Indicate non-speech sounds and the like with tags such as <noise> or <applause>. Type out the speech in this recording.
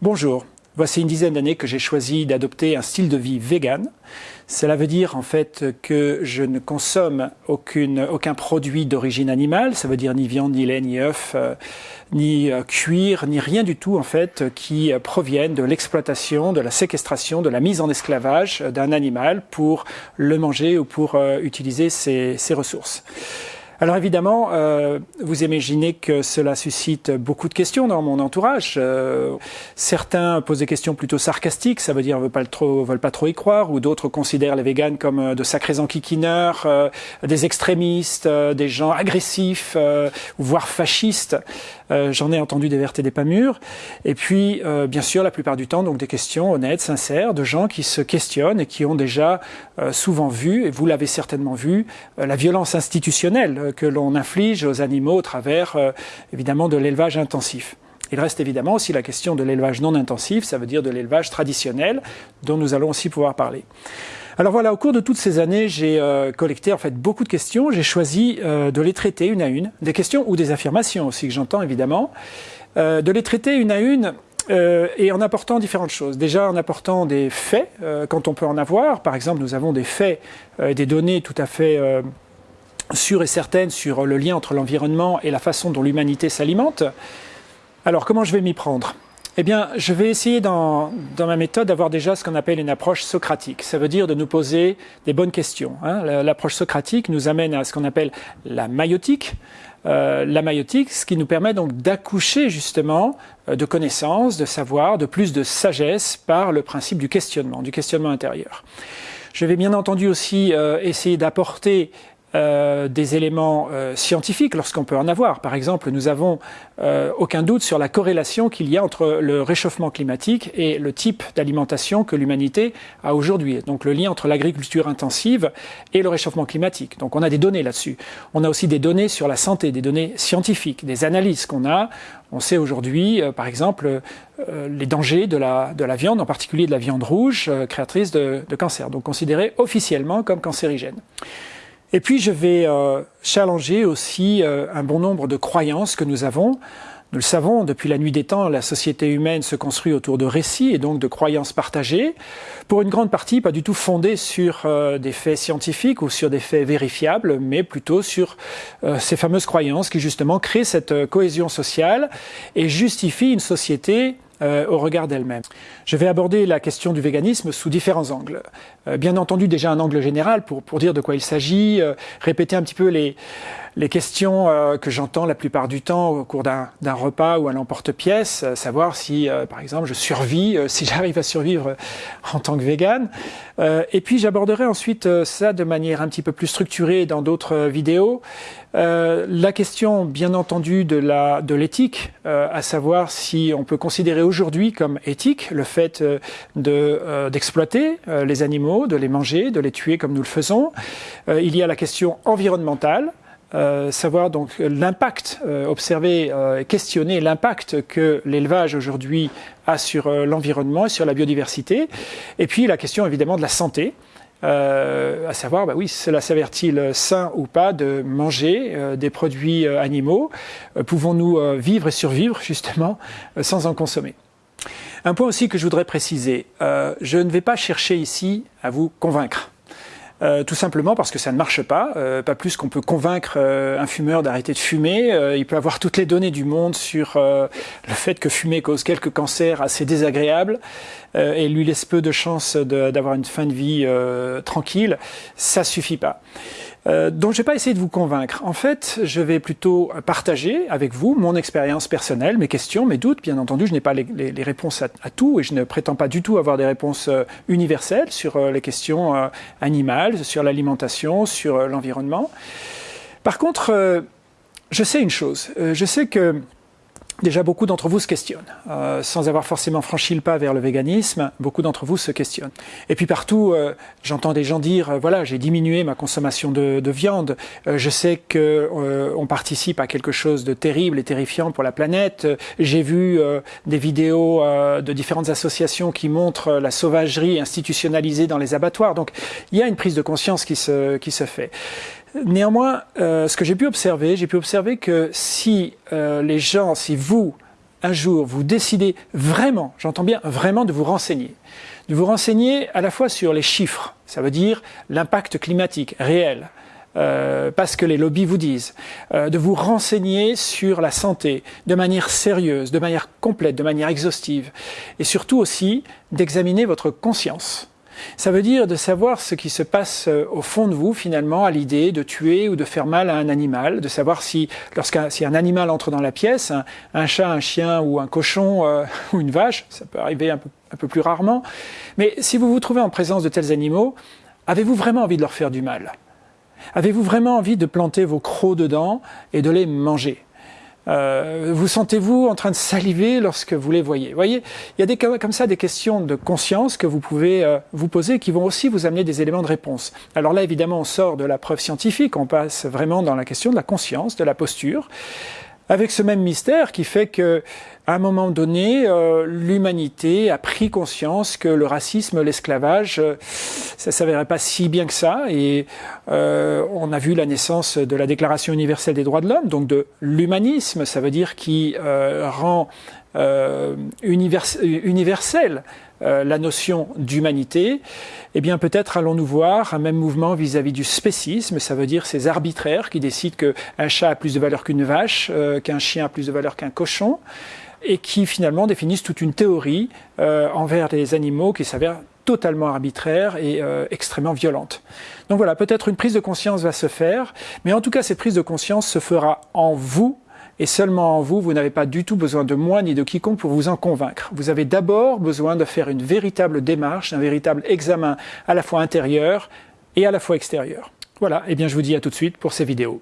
Bonjour, voici une dizaine d'années que j'ai choisi d'adopter un style de vie vegan. Cela veut dire en fait que je ne consomme aucune, aucun produit d'origine animale, ça veut dire ni viande, ni lait, ni œuf, euh, ni euh, cuir, ni rien du tout en fait qui euh, provienne de l'exploitation, de la séquestration, de la mise en esclavage d'un animal pour le manger ou pour utiliser ses, ses ressources. Alors évidemment, euh, vous imaginez que cela suscite beaucoup de questions dans mon entourage. Euh, certains posent des questions plutôt sarcastiques, ça veut dire veulent pas trop, veulent pas trop y croire, ou d'autres considèrent les véganes comme euh, de sacrés enquiquineurs, des extrémistes, des gens agressifs, voire fascistes. J'en ai entendu des vertes et des pas mûres. Et puis, bien sûr, la plupart du temps, donc des questions honnêtes, sincères, de gens qui se questionnent et qui ont déjà souvent vu, et vous l'avez certainement vu, la violence institutionnelle euh, que l'on inflige aux animaux au travers euh, évidemment de l'élevage intensif. Il reste évidemment aussi la question de l'élevage non intensif, ça veut dire de l'élevage traditionnel, dont nous allons aussi pouvoir parler. Alors voilà, au cours de toutes ces années, j'ai euh, collecté en fait beaucoup de questions. J'ai choisi de les traiter une à une, des questions ou des affirmations aussi que j'entends évidemment, de les traiter une à une et en apportant différentes choses. Déjà en apportant des faits, quand on peut en avoir. Par exemple, nous avons des faits, des données tout à fait sûre et certaine sur le lien entre l'environnement et la façon dont l'humanité s'alimente. Alors comment je vais m'y prendre? Eh bien, je vais essayer dans, ma méthode d'avoir déjà ce qu'on appelle une approche socratique. Ça veut dire de nous poser des bonnes questions. Hein. L'approche socratique nous amène à ce qu'on appelle la maïotique. Euh, la maïotique, ce qui nous permet donc d'accoucher justement euh, de connaissances, de savoir, de plus de sagesse par le principe du questionnement, du questionnement intérieur. Je vais bien entendu aussi euh, essayer d'apporter euh, des éléments euh, scientifiques lorsqu'on peut en avoir. Par exemple, nous avons euh, aucun doute sur la corrélation qu'il y a entre le réchauffement climatique et le type d'alimentation que l'humanité a aujourd'hui. Donc le lien entre l'agriculture intensive et le réchauffement climatique. Donc on a des données là-dessus. On a aussi des données sur la santé, des données scientifiques, des analyses qu'on a. On sait aujourd'hui, par exemple, les dangers de la, de la viande, en particulier de la viande rouge, créatrice de, de cancer, donc considérée officiellement comme cancérigène. Et puis je vais euh, challenger aussi euh, un bon nombre de croyances que nous avons. Nous le savons, depuis la nuit des temps, la société humaine se construit autour de récits et donc de croyances partagées, pour une grande partie pas du tout fondées sur euh, des faits scientifiques ou sur des faits vérifiables, mais plutôt sur ces fameuses croyances qui justement créent cette cohésion sociale et justifient une société euh, au regard d'elle-même. Je vais aborder la question du véganisme sous différents angles. Euh, bien entendu, déjà un angle général pour, pour dire de quoi il s'agit, euh, répéter un petit peu les, les questions que j'entends la plupart du temps au cours d'un repas ou à l'emporte-pièce, savoir si, par exemple, je survis, <laughs> si j'arrive à survivre en tant que végane. et puis j'aborderai ensuite ça de manière un petit peu plus structurée dans d'autres vidéos. la question, bien entendu, de l'éthique, à savoir si on peut considérer aujourd'hui comme éthique le fait euh, euh, d'exploiter euh, les animaux, de les manger, de les tuer comme nous le faisons. il y a la question environnementale. Savoir donc l'impact, observer, questionner l'impact que l'élevage aujourd'hui a sur l'environnement et sur la biodiversité. Et puis la question évidemment de la santé. à savoir, bah oui, cela s'avère-t-il sain ou pas de manger des produits animaux? Pouvons-nous vivre et survivre justement sans en consommer? Un point aussi que je voudrais préciser, euh, je ne vais pas chercher ici à vous convaincre. Euh, tout simplement parce que ça ne marche pas, euh, pas plus qu'on peut convaincre un fumeur d'arrêter de fumer. il peut avoir toutes les données du monde sur le fait que fumer cause quelques cancers assez désagréables et lui laisse peu de chances d'avoir une fin de vie tranquille. Ça suffit pas. Euh, donc je vais pas essayer de vous convaincre. En fait, je vais plutôt partager avec vous mon expérience personnelle, mes questions, mes doutes. Bien entendu, je n'ai pas les, réponses à, tout et je ne prétends pas du tout avoir des réponses euh, universelles sur euh, les questions animales, sur l'alimentation, sur l'environnement. Par contre, je sais une chose. je sais que Déjà, beaucoup d'entre vous se questionnent. Euh, sans avoir forcément franchi le pas vers le véganisme, beaucoup d'entre vous se questionnent. Et puis partout, euh, j'entends des gens dire, euh, voilà, j'ai diminué ma consommation de, de viande, euh, je sais que on participe à quelque chose de terrible et terrifiant pour la planète, j'ai vu des vidéos de différentes associations qui montrent la sauvagerie institutionnalisée dans les abattoirs. Donc, il y a une prise de conscience qui se, qui se fait. Néanmoins, euh, ce que j'ai pu observer, j'ai pu observer que si euh, les gens, si vous, un jour, vous décidez vraiment, j'entends bien vraiment, de vous renseigner, de vous renseigner à la fois sur les chiffres, ça veut dire l'impact climatique réel, euh, parce que les lobbies vous disent, euh, de vous renseigner sur la santé de manière sérieuse, de manière complète, de manière exhaustive, et surtout aussi d'examiner votre conscience. Ça veut dire de savoir ce qui se passe euh, au fond de vous finalement à l'idée de tuer ou de faire mal à un animal, de savoir si lorsqu'un si un animal entre dans la pièce, un, chat, un chien ou un cochon euh, <laughs> ou une vache, ça peut arriver un peu, un peu plus rarement, mais si vous vous trouvez en présence de tels animaux, avez-vous vraiment envie de leur faire du mal? Avez-vous vraiment envie de planter vos crocs dedans et de les manger? Euh, vous sentez-vous en train de saliver lorsque vous les voyez? Voyez, il y a des, comme ça des questions de conscience que vous pouvez euh, vous poser qui vont aussi vous amener des éléments de réponse. Alors là, évidemment, on sort de la preuve scientifique, on passe vraiment dans la question de la conscience, de la posture avec ce même mystère qui fait que à un moment donné, euh, l'humanité a pris conscience que le racisme, l'esclavage, euh, ça s'avérait pas si bien que ça, et euh, on a vu la naissance de la Déclaration universelle des droits de l'homme, donc de l'humanisme, ça veut dire qui rend universel euh, la notion d'humanité, eh bien peut-être allons-nous voir un même mouvement vis-à-vis du spécisme, ça veut dire ces arbitraires qui décident qu'un chat a plus de valeur qu'une vache, euh, qu'un chien a plus de valeur qu'un cochon, et qui finalement définissent toute une théorie euh, envers les animaux qui s'avère totalement arbitraire et extrêmement violente. Donc voilà, peut-être une prise de conscience va se faire, mais en tout cas cette prise de conscience se fera en vous et seulement en vous, vous n'avez pas du tout besoin de moi ni de quiconque pour vous en convaincre. Vous avez d'abord besoin de faire une véritable démarche, un véritable examen à la fois intérieur et à la fois extérieur. Voilà, et eh bien je vous dis à tout de suite pour ces vidéos.